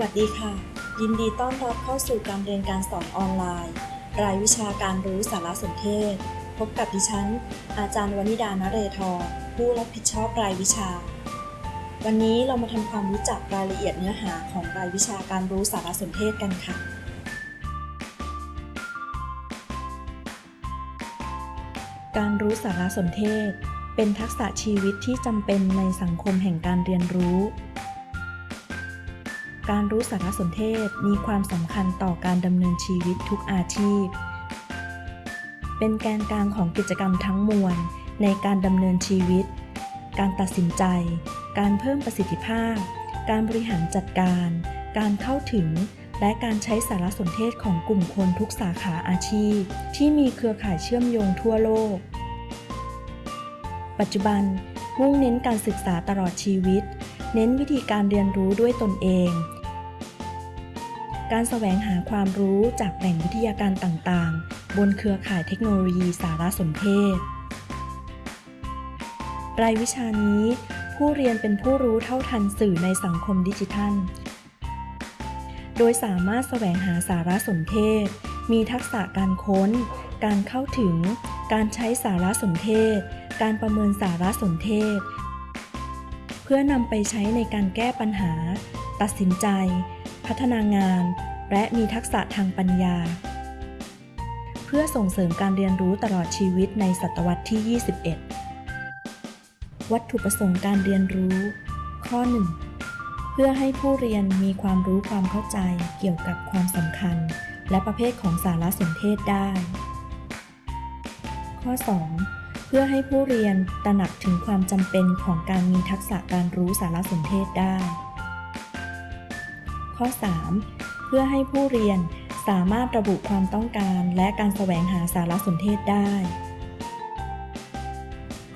วัสดีค่ะ ยินดีต้อนรับเข้าสู่การเรียนการสอนออนไลน์ รายวิชาการรู้สารสนเทศ พบกับดิฉัน อาจารย์วนิดานเรทรผู้รับผิดชอบรายวิชา วันนี้เรามาทำความรู้จักรายละเอียดเนื้อหาของรายวิชาการรู้สารสนเทศกันค่ะ การรู้สารสนเทศ เป็นทักษะชีวิตที่จำเป็นในสังคมแห่งการเรียนรู้ การรู้สารสนเทศมีความสำคัญต่อการดำเนินชีวิตทุกอาชีพ เป็นแกนกลางของกิจกรรมทั้งมวลในการดำเนินชีวิต การตัดสินใจ การเพิ่มประสิทธิภาพ การบริหารจัดการ การเข้าถึง และการใช้สารสนเทศของกลุ่มคนทุกสาขาอาชีพ ที่มีเครือข่ายเชื่อมโยงทั่วโลก ปัจจุบันมุ่งเน้นการศึกษาตลอดชีวิต เน้นวิธีการเรียนรู้ด้วยตนเอง การแสวงหาความรู้จากแหล่งวิทยาการต่างๆ บนเครือข่ายเทคโนโลยีสารสนเทศ รายวิชานี้ ผู้เรียนเป็นผู้รู้เท่าทันสื่อในสังคมดิจิทัล โดยสามารถแสวงหาสารสนเทศ มีทักษะการค้น การเข้าถึง การใช้สารสนเทศ การประเมินสารสนเทศ เพื่อนำไปใช้ในการแก้ปัญหา ตัดสินใจ พัฒนางาน และมีทักษะทางปัญญา เพื่อส่งเสริมการเรียนรู้ตลอดชีวิตในศตวรรษที่ 21 วัตถุประสงค์การเรียนรู้ ข้อ 1 เพื่อให้ผู้เรียนมีความรู้ความเข้าใจเกี่ยวกับความสำคัญ และประเภทของสารสนเทศได้ ข้อ 2เพื่อให้ผู้เรียนตระหนักถึงความจำเป็นของการมีทักษะการรู้สารสนเทศได้ ข้อ 3 เพื่อให้ผู้เรียนสามารถระบุความต้องการและการแสวงหาสารสนเทศได้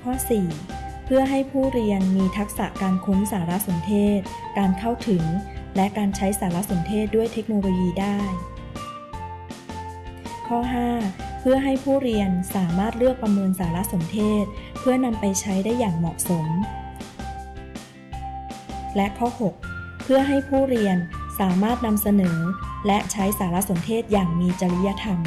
ข้อ 4 เพื่อให้ผู้เรียนมีทักษะการค้นสารสนเทศ การเข้าถึง และการใช้สารสนเทศด้วยเทคโนโลยีได้ ข้อ 5 เพื่อให้ผู้เรียนสามารถเลือกประเมินสารสนเทศ เพื่อนำไปใช้ได้อย่างเหมาะสม และข้อ 6 เพื่อให้ผู้เรียน สามารถนำเสนอ และใช้สารสนเทศอย่างมีจริยธรรม